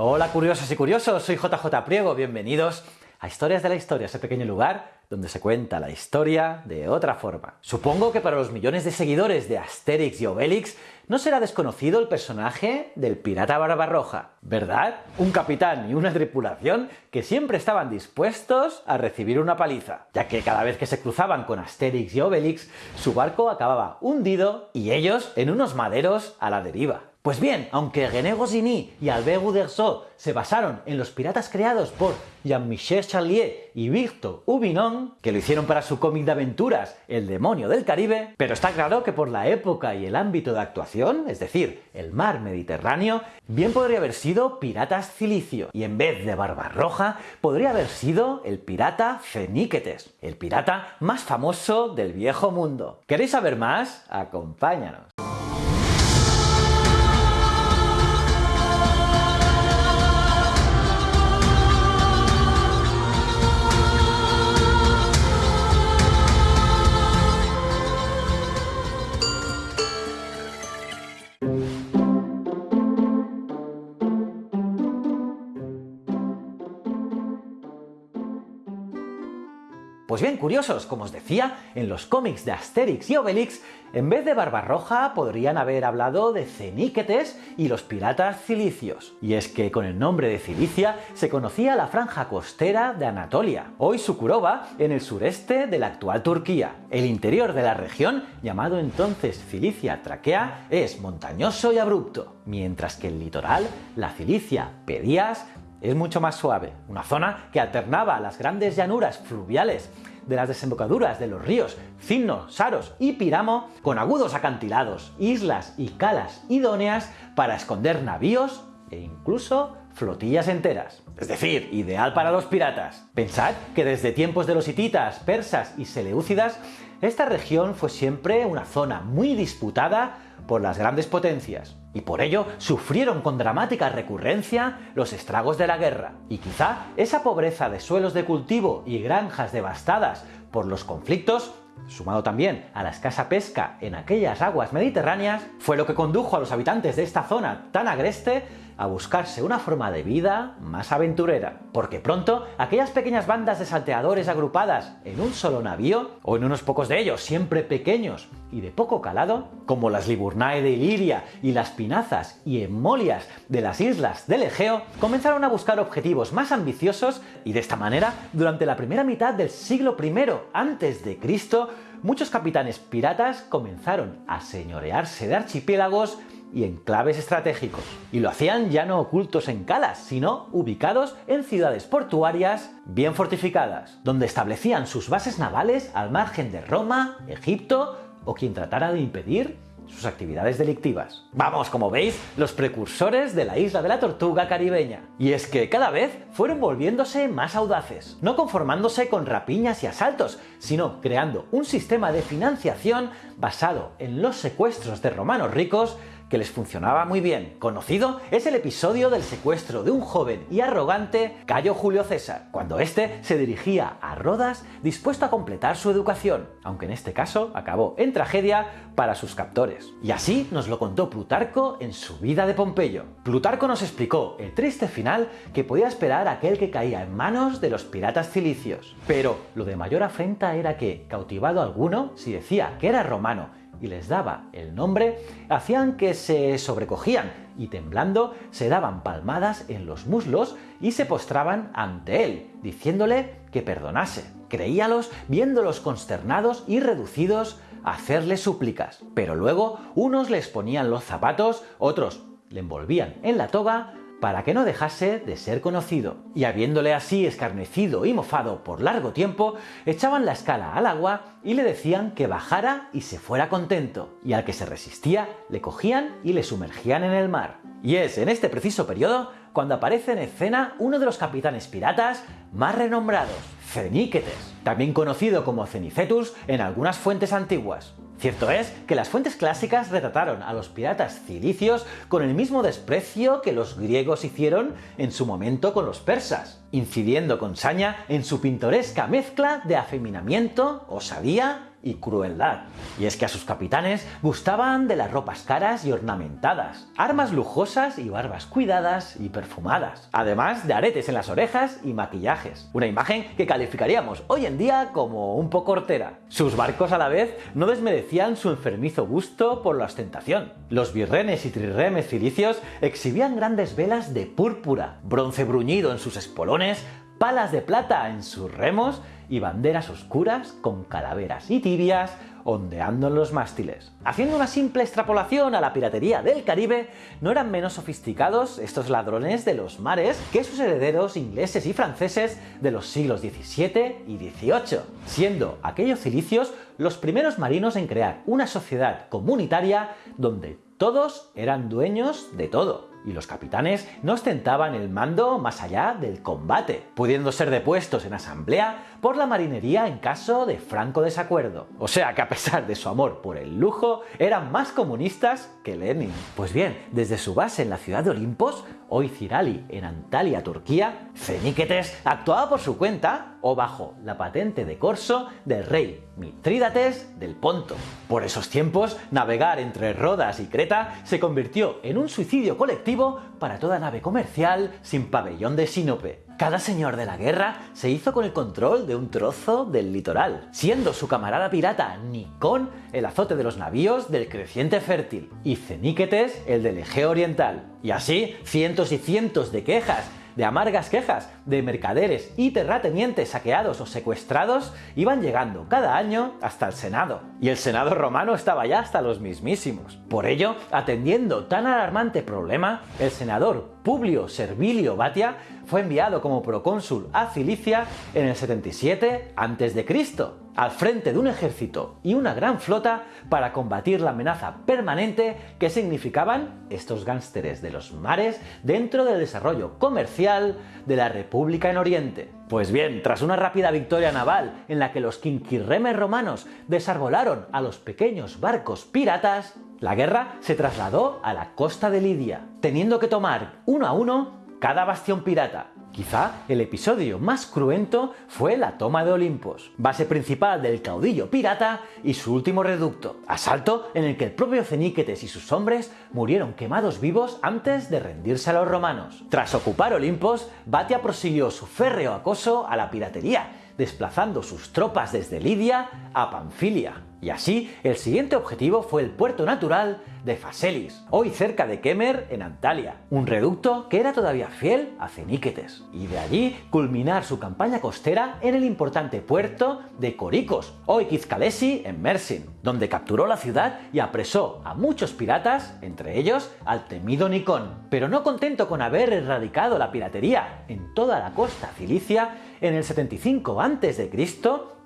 Hola curiosos y curiosos, soy JJ Priego, bienvenidos a Historias de la Historia, ese pequeño lugar donde se cuenta la historia de otra forma. Supongo que para los millones de seguidores de Asterix y Obelix no será desconocido el personaje del pirata Barbarroja, ¿verdad? Un capitán y una tripulación que siempre estaban dispuestos a recibir una paliza, ya que cada vez que se cruzaban con Asterix y Obelix, su barco acababa hundido y ellos en unos maderos a la deriva. Pues bien, aunque René Goscinny y Albert Uderzo se basaron en los piratas creados por Jean-Michel Charlier y Victor Hubinon, que lo hicieron para su cómic de aventuras El demonio del Caribe, pero está claro que por la época y el ámbito de actuación, es decir, el mar Mediterráneo, bien podría haber sido Piratas Cilicio, y en vez de Barbarroja, podría haber sido el pirata Feníquetes, el pirata más famoso del viejo mundo. ¿Queréis saber más? Acompáñanos. Pues bien, curiosos, como os decía, en los cómics de Asterix y Obelix, en vez de Barbarroja podrían haber hablado de Ceníquetes y los piratas cilicios. Y es que con el nombre de Cilicia se conocía la franja costera de Anatolia, hoy Sukurova, en el sureste de la actual Turquía. El interior de la región, llamado entonces Cilicia Traquea, es montañoso y abrupto, mientras que el litoral, la Cilicia Pedías, es mucho más suave, una zona que alternaba las grandes llanuras fluviales de las desembocaduras de los ríos Cinno, Saros y Piramo con agudos acantilados, islas y calas idóneas para esconder navíos e incluso flotillas enteras. Es decir, ideal para los piratas. Pensad que desde tiempos de los hititas, persas y seleúcidas, esta región fue siempre una zona muy disputada por las grandes potencias, y por ello sufrieron con dramática recurrencia los estragos de la guerra. Y quizá esa pobreza de suelos de cultivo y granjas devastadas por los conflictos sumado también a la escasa pesca en aquellas aguas mediterráneas, fue lo que condujo a los habitantes de esta zona tan agreste a buscarse una forma de vida más aventurera. Porque pronto, aquellas pequeñas bandas de salteadores agrupadas en un solo navío, o en unos pocos de ellos, siempre pequeños y de poco calado, como las Liburnae de Iliria y las Pinazas y Emolias de las islas del Egeo, comenzaron a buscar objetivos más ambiciosos y de esta manera, durante la primera mitad del siglo I antes de Cristo, muchos capitanes piratas comenzaron a señorearse de archipiélagos y enclaves estratégicos. Y lo hacían ya no ocultos en calas, sino ubicados en ciudades portuarias bien fortificadas, donde establecían sus bases navales al margen de Roma, Egipto o quien tratara de impedir sus actividades delictivas. Vamos, como veis, los precursores de la isla de la tortuga caribeña. Y es que cada vez fueron volviéndose más audaces, no conformándose con rapiñas y asaltos, sino creando un sistema de financiación basado en los secuestros de romanos ricos que les funcionaba muy bien. Conocido es el episodio del secuestro de un joven y arrogante Cayo Julio César, cuando éste se dirigía a Rodas dispuesto a completar su educación, aunque en este caso acabó en tragedia para sus captores. Y así nos lo contó Plutarco en su vida de Pompeyo. Plutarco nos explicó el triste final que podía esperar aquel que caía en manos de los piratas cilicios. Pero lo de mayor afrenta era que, cautivado alguno, si decía que era romano y les daba el nombre, hacían que se sobrecogían y temblando se daban palmadas en los muslos y se postraban ante él, diciéndole que perdonase. Creíalos viéndolos consternados y reducidos a hacerle súplicas. Pero luego unos les ponían los zapatos, otros le envolvían en la toga para que no dejase de ser conocido. Y habiéndole así escarnecido y mofado por largo tiempo, echaban la escala al agua y le decían que bajara y se fuera contento, y al que se resistía le cogían y le sumergían en el mar. Y es en este preciso periodo cuando aparece en escena uno de los capitanes piratas más renombrados, Ceníquetes, también conocido como Cenicetus en algunas fuentes antiguas. Cierto es que las fuentes clásicas retrataron a los piratas cilicios con el mismo desprecio que los griegos hicieron en su momento con los persas, incidiendo con saña en su pintoresca mezcla de afeminamiento, osadía y crueldad. Y es que a sus capitanes gustaban de las ropas caras y ornamentadas, armas lujosas y barbas cuidadas y perfumadas, además de aretes en las orejas y maquillajes. Una imagen que calificaríamos hoy en día como un poco hortera. Sus barcos a la vez no desmerecían su enfermizo gusto por la ostentación. Los birrenes y trirremes cilicios exhibían grandes velas de púrpura, bronce bruñido en sus espolones, palas de plata en sus remos y banderas oscuras con calaveras y tibias ondeando en los mástiles. Haciendo una simple extrapolación a la piratería del Caribe, no eran menos sofisticados estos ladrones de los mares que sus herederos ingleses y franceses de los siglos XVII y XVIII, siendo aquellos cilicios los primeros marinos en crear una sociedad comunitaria donde todos eran dueños de todo y los capitanes no ostentaban el mando más allá del combate, pudiendo ser depuestos en asamblea por la marinería en caso de franco desacuerdo. O sea que a pesar de su amor por el lujo, eran más comunistas que Lenin. Pues bien, desde su base en la ciudad de Olimpos, hoy Cirali, en Antalya, Turquía, Feníquetes actuaba por su cuenta o bajo la patente de corso del rey Mitrídates del Ponto. Por esos tiempos, navegar entre Rodas y Creta se convirtió en un suicidio colectivo para toda nave comercial sin pabellón de sínope. Cada señor de la guerra se hizo con el control de un trozo del litoral, siendo su camarada pirata Nikon el azote de los navíos del creciente fértil y Ceníquetes el del Egeo Oriental. Y así, cientos y cientos de quejas de amargas quejas de mercaderes y terratenientes saqueados o secuestrados iban llegando cada año hasta el Senado. Y el Senado romano estaba ya hasta los mismísimos. Por ello, atendiendo tan alarmante problema, el senador Publio Servilio Batia fue enviado como procónsul a Cilicia en el 77 a.C., al frente de un ejército y una gran flota para combatir la amenaza permanente que significaban estos gánsteres de los mares dentro del desarrollo comercial de la República en Oriente. Pues bien, tras una rápida victoria naval en la que los quinquirremes romanos desarbolaron a los pequeños barcos piratas, la guerra se trasladó a la costa de Lidia, teniendo que tomar uno a uno cada bastión pirata. Quizá el episodio más cruento fue la toma de Olimpos, base principal del caudillo pirata y su último reducto, asalto en el que el propio Ceníquetes y sus hombres murieron quemados vivos antes de rendirse a los romanos. Tras ocupar Olimpos, Batia prosiguió su férreo acoso a la piratería, desplazando sus tropas desde Lidia a Panfilia. Y así, el siguiente objetivo fue el puerto natural de Faselis, hoy cerca de Kemer en Antalya, un reducto que era todavía fiel a Ceníquetes, y de allí culminar su campaña costera en el importante puerto de Coricos, hoy Kizkalesi en Mersin, donde capturó la ciudad y apresó a muchos piratas, entre ellos al temido Nikon. Pero no contento con haber erradicado la piratería en toda la costa cilicia, en el 75 a.C.,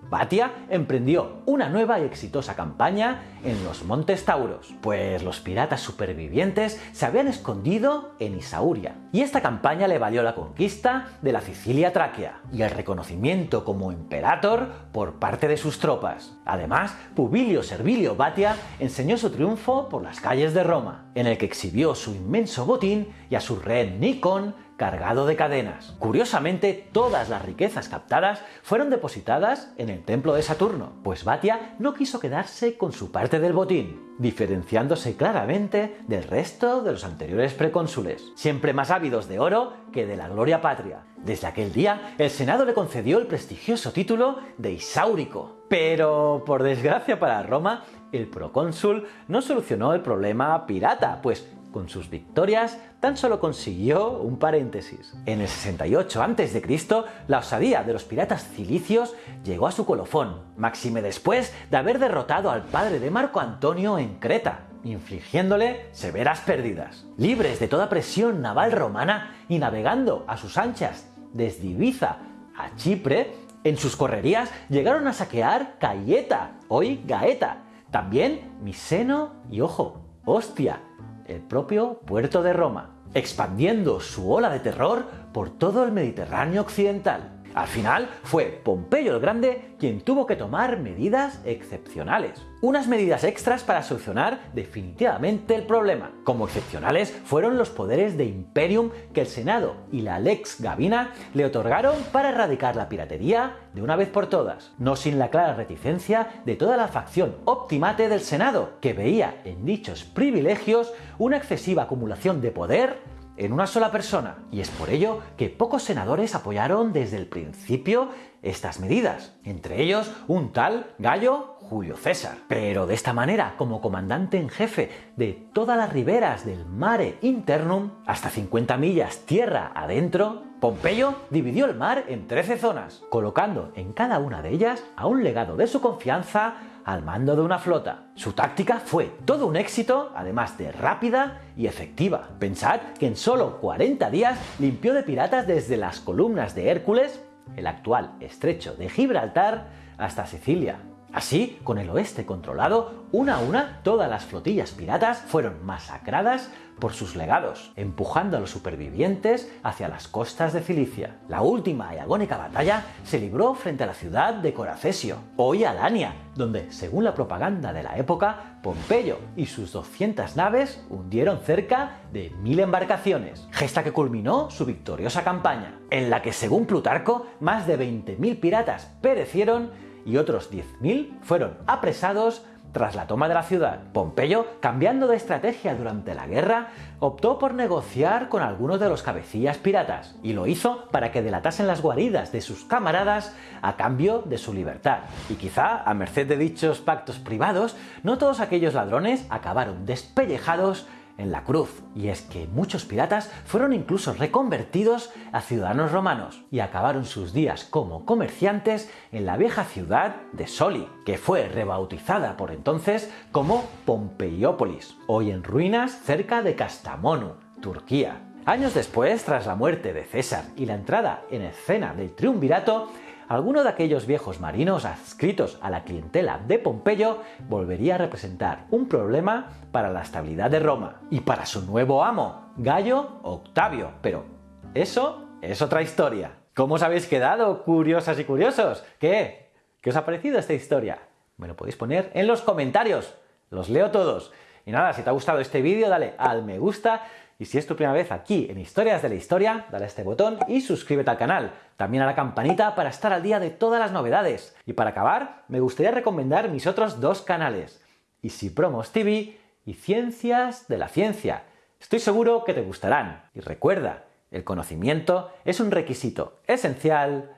Batia emprendió una nueva y exitosa campaña en los Montes Tauros, pues los piratas supervivientes se habían escondido en Isauria. Y esta campaña le valió la conquista de la Sicilia Tráquea y el reconocimiento como imperator por parte de sus tropas. Además, Publio Servilio Batia enseñó su triunfo por las calles de Roma, en el que exhibió su inmenso botín y a su rey Nikon cargado de cadenas. Curiosamente, todas las riquezas captadas fueron depositadas en el templo de Saturno, pues Batia no quiso quedarse con su parte del botín, diferenciándose claramente del resto de los anteriores precónsules, siempre más ávidos de oro que de la gloria patria. Desde aquel día, el Senado le concedió el prestigioso título de Isáurico. Pero, por desgracia para Roma, el procónsul no solucionó el problema pirata, pues con sus victorias tan solo consiguió un paréntesis. En el 68 a.C., la osadía de los piratas cilicios llegó a su colofón, máxime después de haber derrotado al padre de Marco Antonio en Creta, infligiéndole severas pérdidas. Libres de toda presión naval romana y navegando a sus anchas desde Ibiza a Chipre, en sus correrías llegaron a saquear Cayeta, hoy Gaeta, también Miseno y ojo, Ostia, el propio puerto de Roma, expandiendo su ola de terror por todo el Mediterráneo occidental. Al final fue Pompeyo el Grande quien tuvo que tomar medidas excepcionales. Unas medidas extras para solucionar definitivamente el problema. Como excepcionales fueron los poderes de Imperium que el Senado y la Lex Gavina le otorgaron para erradicar la piratería de una vez por todas, no sin la clara reticencia de toda la facción optimate del Senado, que veía en dichos privilegios una excesiva acumulación de poder en una sola persona. Y es por ello que pocos senadores apoyaron desde el principio estas medidas, entre ellos un tal Gallo Julio César. Pero de esta manera, como comandante en jefe de todas las riberas del mare internum, hasta 50 millas tierra adentro, Pompeyo dividió el mar en 13 zonas, colocando en cada una de ellas a un legado de su confianza al mando de una flota. Su táctica fue todo un éxito, además de rápida y efectiva. Pensad que en solo 40 días limpió de piratas desde las columnas de Hércules, el actual estrecho de Gibraltar, hasta Sicilia. Así, con el oeste controlado, una a una todas las flotillas piratas fueron masacradas por sus legados, empujando a los supervivientes hacia las costas de Cilicia. La última y agónica batalla se libró frente a la ciudad de Coracesio, hoy Alania, donde, según la propaganda de la época, Pompeyo y sus 200 naves hundieron cerca de mil embarcaciones, gesta que culminó su victoriosa campaña, en la que, según Plutarco, más de 20.000 piratas perecieron y otros 10.000 fueron apresados tras la toma de la ciudad. Pompeyo, cambiando de estrategia durante la guerra, optó por negociar con algunos de los cabecillas piratas, y lo hizo para que delatasen las guaridas de sus camaradas a cambio de su libertad. Y quizá, a merced de dichos pactos privados, no todos aquellos ladrones acabaron despellejados en la cruz. Y es que muchos piratas fueron incluso reconvertidos a ciudadanos romanos y acabaron sus días como comerciantes en la vieja ciudad de Soli, que fue rebautizada por entonces como Pompeiópolis, hoy en ruinas cerca de Kastamonu, Turquía. Años después, tras la muerte de César y la entrada en escena del triunvirato, alguno de aquellos viejos marinos adscritos a la clientela de Pompeyo volvería a representar un problema para la estabilidad de Roma y para su nuevo amo, Gallo Octavio. Pero eso es otra historia. ¿Cómo os habéis quedado, curiosas y curiosos? ¿Qué? ¿Qué os ha parecido esta historia? Me lo podéis poner en los comentarios. Los leo todos. Y nada, si te ha gustado este vídeo, dale al me gusta y si es tu primera vez aquí en Historias de la Historia, dale a este botón y suscríbete al canal. También a la campanita para estar al día de todas las novedades. Y para acabar, me gustaría recomendar mis otros dos canales, Easy Promos TV y Ciencias de la Ciencia. Estoy seguro que te gustarán. Y recuerda, el conocimiento es un requisito esencial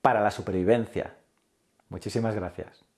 para la supervivencia. Muchísimas gracias.